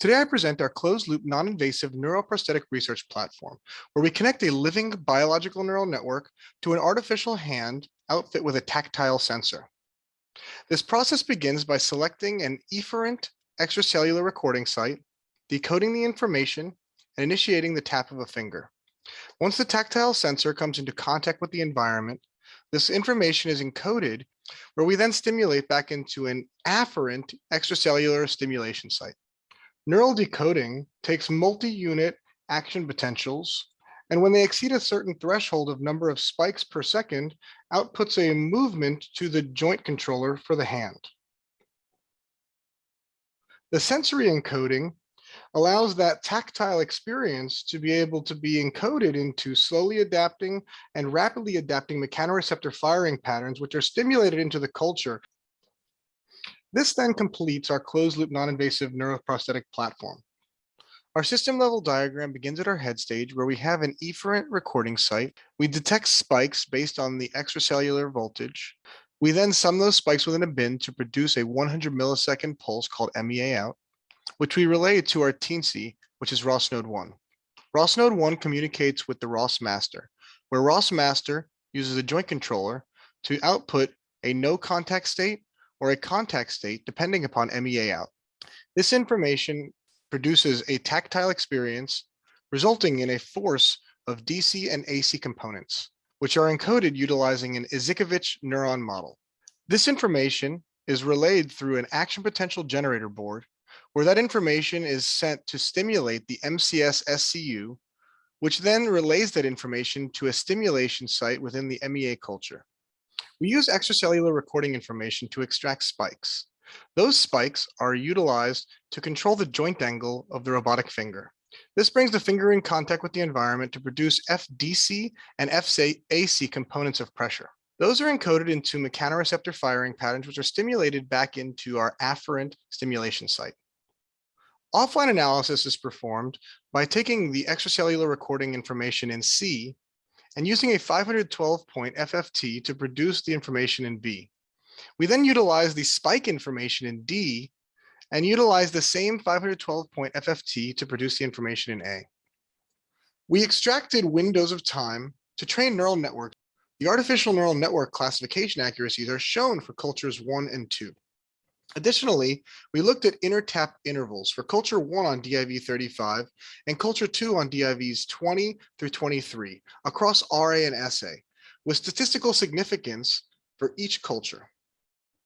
Today, I present our closed-loop non-invasive neuroprosthetic research platform, where we connect a living biological neural network to an artificial hand outfit with a tactile sensor. This process begins by selecting an efferent extracellular recording site, decoding the information, and initiating the tap of a finger. Once the tactile sensor comes into contact with the environment, this information is encoded where we then stimulate back into an afferent extracellular stimulation site. Neural decoding takes multi-unit action potentials, and when they exceed a certain threshold of number of spikes per second, outputs a movement to the joint controller for the hand. The sensory encoding allows that tactile experience to be able to be encoded into slowly adapting and rapidly adapting mechanoreceptor firing patterns, which are stimulated into the culture this then completes our closed loop non-invasive neuroprosthetic platform. Our system level diagram begins at our head stage where we have an efferent recording site. We detect spikes based on the extracellular voltage. We then sum those spikes within a bin to produce a 100 millisecond pulse called MEA out, which we relay to our teensy, which is ROS node 1. ROS node 1 communicates with the ROS master, where ROS master uses a joint controller to output a no contact state or a contact state depending upon MEA out. This information produces a tactile experience resulting in a force of DC and AC components, which are encoded utilizing an Izhikevich neuron model. This information is relayed through an action potential generator board, where that information is sent to stimulate the MCS SCU, which then relays that information to a stimulation site within the MEA culture. We use extracellular recording information to extract spikes. Those spikes are utilized to control the joint angle of the robotic finger. This brings the finger in contact with the environment to produce FDC and FAC components of pressure. Those are encoded into mechanoreceptor firing patterns, which are stimulated back into our afferent stimulation site. Offline analysis is performed by taking the extracellular recording information in C and using a 512 point FFT to produce the information in B. We then utilize the spike information in D and utilize the same 512 point FFT to produce the information in A. We extracted windows of time to train neural networks. The artificial neural network classification accuracies are shown for cultures one and two. Additionally, we looked at intertap intervals for culture one on DIV 35 and culture two on DIVs 20 through 23 across RA and SA with statistical significance for each culture.